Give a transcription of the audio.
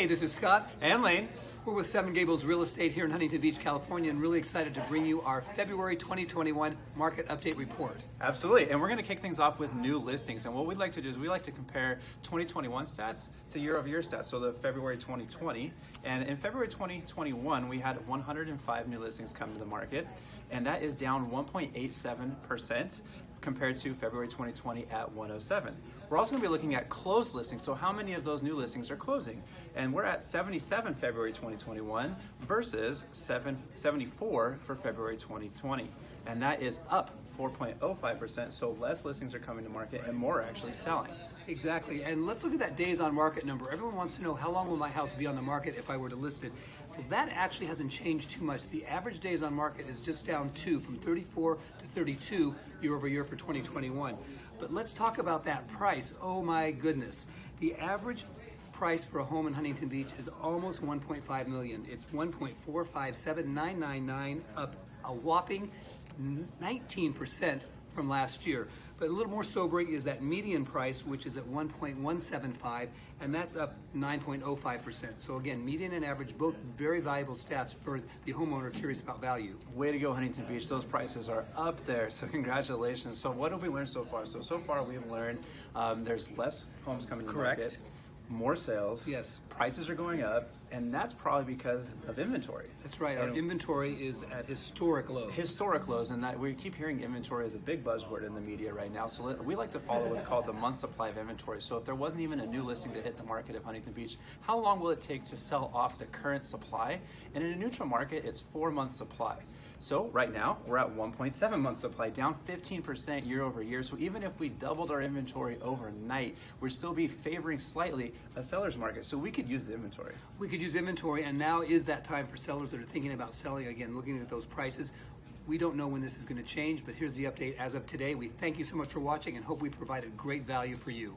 Hey, this is Scott. And Lane. We're with Seven Gables Real Estate here in Huntington Beach, California, and really excited to bring you our February 2021 Market Update Report. Absolutely, and we're going to kick things off with new listings. And what we'd like to do is we like to compare 2021 stats to year-over-year stats, so the February 2020. And in February 2021, we had 105 new listings come to the market, and that is down 1.87% compared to February 2020 at 107. We're also to be looking at closed listings, so how many of those new listings are closing? And we're at 77 February 2021 versus 7, 74 for February 2020. And that is up 4.05%, so less listings are coming to market and more are actually selling. Exactly, and let's look at that days on market number. Everyone wants to know how long will my house be on the market if I were to list it. Well, that actually hasn't changed too much. The average days on market is just down two, from 34 to 32 year over year for 2021. But let's talk about that price. Oh my goodness. The average price for a home in Huntington Beach is almost 1.5 million. It's 1.457999 up a whopping 19% from last year. But a little more sobering is that median price, which is at 1.175, and that's up 9.05%. So again, median and average, both very valuable stats for the homeowner curious about value. Way to go, Huntington Beach. Those prices are up there, so congratulations. So what have we learned so far? So, so far we've learned um, there's less homes coming to Correct. market more sales. Yes. Prices are going up, and that's probably because of inventory. That's right. Our inventory is at historic lows. Historic lows, and that we keep hearing inventory is a big buzzword in the media right now. So we like to follow what's called the month supply of inventory. So if there wasn't even a new listing to hit the market of Huntington Beach, how long will it take to sell off the current supply? And in a neutral market, it's four months supply. So right now, we're at 1.7 months supply, down 15% year over year. So even if we doubled our inventory overnight, we'd still be favoring slightly a seller's market. So we could use the inventory. We could use inventory, and now is that time for sellers that are thinking about selling again, looking at those prices. We don't know when this is going to change, but here's the update as of today. We thank you so much for watching and hope we provided great value for you.